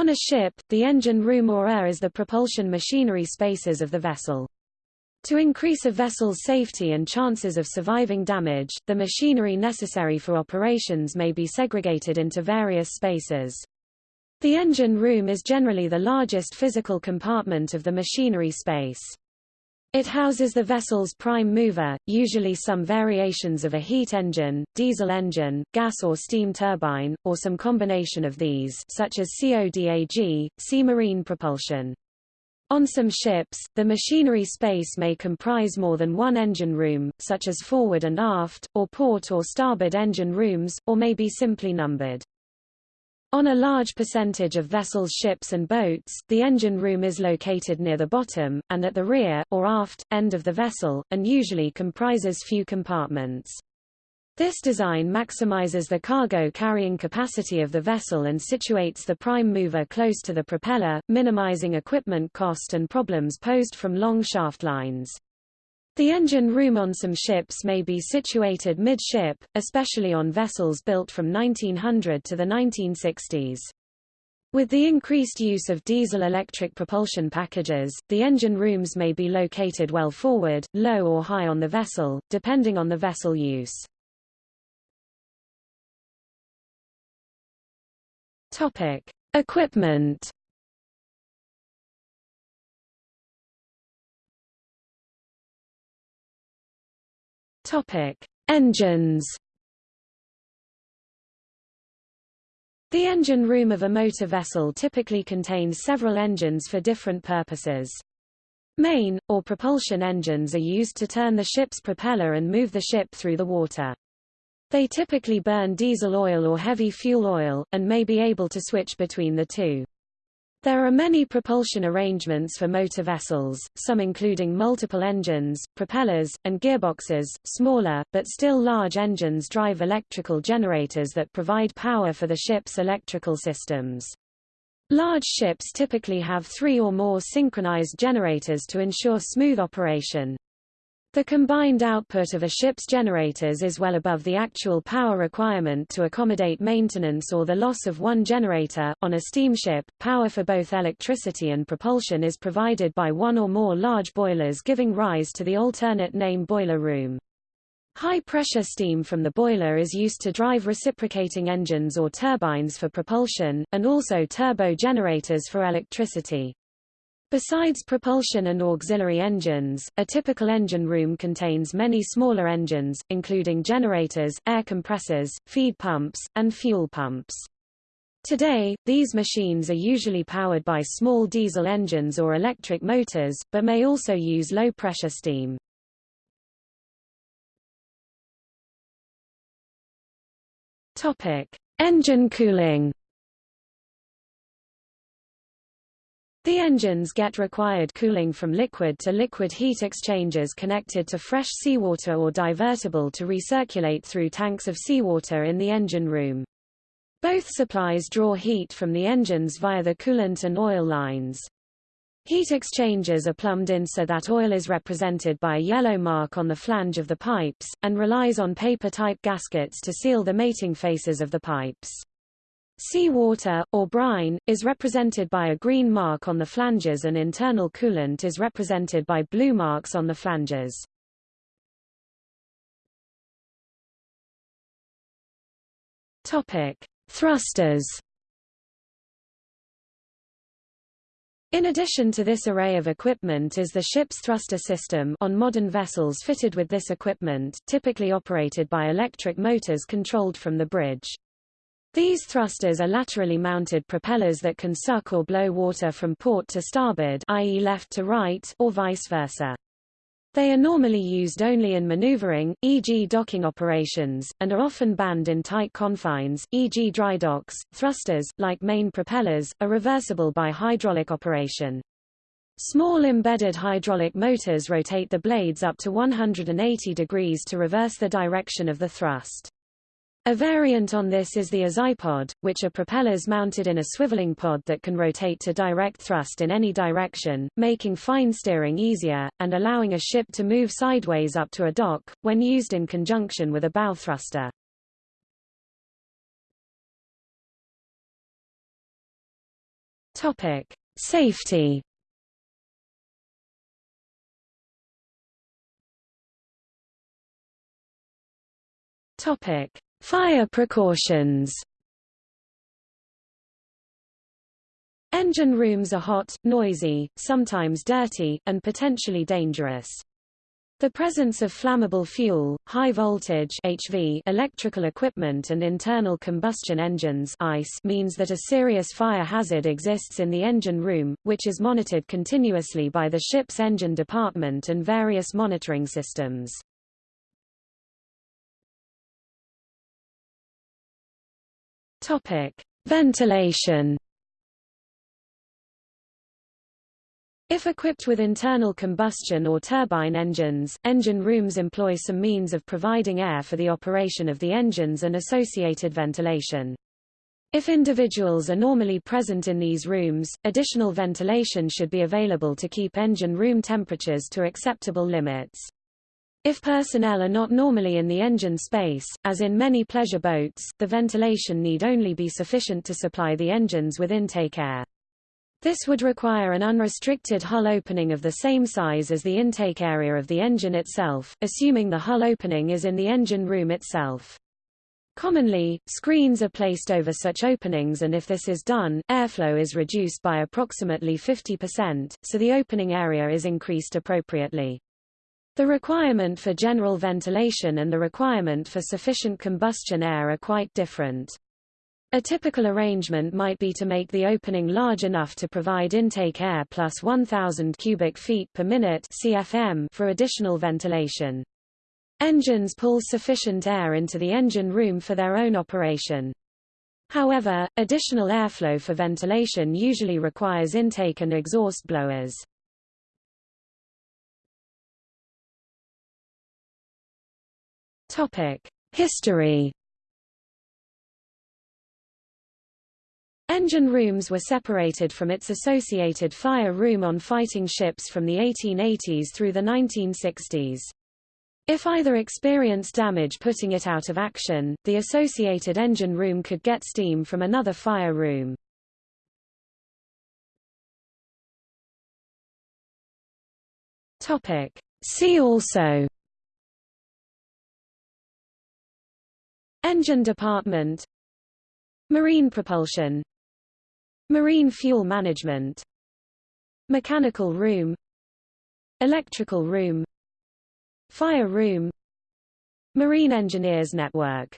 On a ship, the engine room or air is the propulsion machinery spaces of the vessel. To increase a vessel's safety and chances of surviving damage, the machinery necessary for operations may be segregated into various spaces. The engine room is generally the largest physical compartment of the machinery space. It houses the vessel's prime mover, usually some variations of a heat engine, diesel engine, gas or steam turbine, or some combination of these such as CODAG, see marine propulsion. On some ships, the machinery space may comprise more than one engine room, such as forward and aft, or port or starboard engine rooms, or may be simply numbered. On a large percentage of vessels ships and boats, the engine room is located near the bottom, and at the rear, or aft, end of the vessel, and usually comprises few compartments. This design maximizes the cargo carrying capacity of the vessel and situates the prime mover close to the propeller, minimizing equipment cost and problems posed from long shaft lines. The engine room on some ships may be situated midship, especially on vessels built from 1900 to the 1960s. With the increased use of diesel-electric propulsion packages, the engine rooms may be located well forward, low or high on the vessel, depending on the vessel use. Topic: Equipment Topic: Engines. The engine room of a motor vessel typically contains several engines for different purposes. Main, or propulsion engines are used to turn the ship's propeller and move the ship through the water. They typically burn diesel oil or heavy fuel oil, and may be able to switch between the two. There are many propulsion arrangements for motor vessels, some including multiple engines, propellers, and gearboxes. Smaller, but still large engines drive electrical generators that provide power for the ship's electrical systems. Large ships typically have three or more synchronized generators to ensure smooth operation. The combined output of a ship's generators is well above the actual power requirement to accommodate maintenance or the loss of one generator. On a steamship, power for both electricity and propulsion is provided by one or more large boilers giving rise to the alternate name boiler room. High-pressure steam from the boiler is used to drive reciprocating engines or turbines for propulsion, and also turbo generators for electricity. Besides propulsion and auxiliary engines, a typical engine room contains many smaller engines, including generators, air compressors, feed pumps, and fuel pumps. Today, these machines are usually powered by small diesel engines or electric motors, but may also use low-pressure steam. Engine cooling. The engines get required cooling from liquid to liquid heat exchangers connected to fresh seawater or divertible to recirculate through tanks of seawater in the engine room. Both supplies draw heat from the engines via the coolant and oil lines. Heat exchangers are plumbed in so that oil is represented by a yellow mark on the flange of the pipes, and relies on paper-type gaskets to seal the mating faces of the pipes. Seawater, or brine, is represented by a green mark on the flanges and internal coolant is represented by blue marks on the flanges. Topic: Thrusters. In addition to this array of equipment is the ship's thruster system on modern vessels fitted with this equipment, typically operated by electric motors controlled from the bridge. These thrusters are laterally mounted propellers that can suck or blow water from port to starboard i.e. left to right or vice versa. They are normally used only in maneuvering, e.g. docking operations, and are often banned in tight confines, e.g. dry docks. Thrusters, like main propellers, are reversible by hydraulic operation. Small embedded hydraulic motors rotate the blades up to 180 degrees to reverse the direction of the thrust. A variant on this is the azipod, which are propellers mounted in a swiveling pod that can rotate to direct thrust in any direction, making fine steering easier, and allowing a ship to move sideways up to a dock, when used in conjunction with a bow thruster. Topic: Safety. Topic: Fire precautions. Engine rooms are hot, noisy, sometimes dirty, and potentially dangerous. The presence of flammable fuel, high voltage HV electrical equipment and internal combustion engines ICE means that a serious fire hazard exists in the engine room, which is monitored continuously by the ship's engine department and various monitoring systems. Topic: Ventilation If equipped with internal combustion or turbine engines, engine rooms employ some means of providing air for the operation of the engines and associated ventilation. If individuals are normally present in these rooms, additional ventilation should be available to keep engine room temperatures to acceptable limits. If personnel are not normally in the engine space, as in many pleasure boats, the ventilation need only be sufficient to supply the engines with intake air. This would require an unrestricted hull opening of the same size as the intake area of the engine itself, assuming the hull opening is in the engine room itself. Commonly, screens are placed over such openings and if this is done, airflow is reduced by approximately 50%, so the opening area is increased appropriately. The requirement for general ventilation and the requirement for sufficient combustion air are quite different. A typical arrangement might be to make the opening large enough to provide intake air plus 1,000 cubic feet per minute CFM for additional ventilation. Engines pull sufficient air into the engine room for their own operation. However, additional airflow for ventilation usually requires intake and exhaust blowers. History Engine rooms were separated from its associated fire room on fighting ships from the 1880s through the 1960s. If either experienced damage putting it out of action, the associated engine room could get steam from another fire room. Topic. See also Engine department. Marine propulsion. Marine fuel management. Mechanical room. Electrical room. Fire room. Marine Engineers Network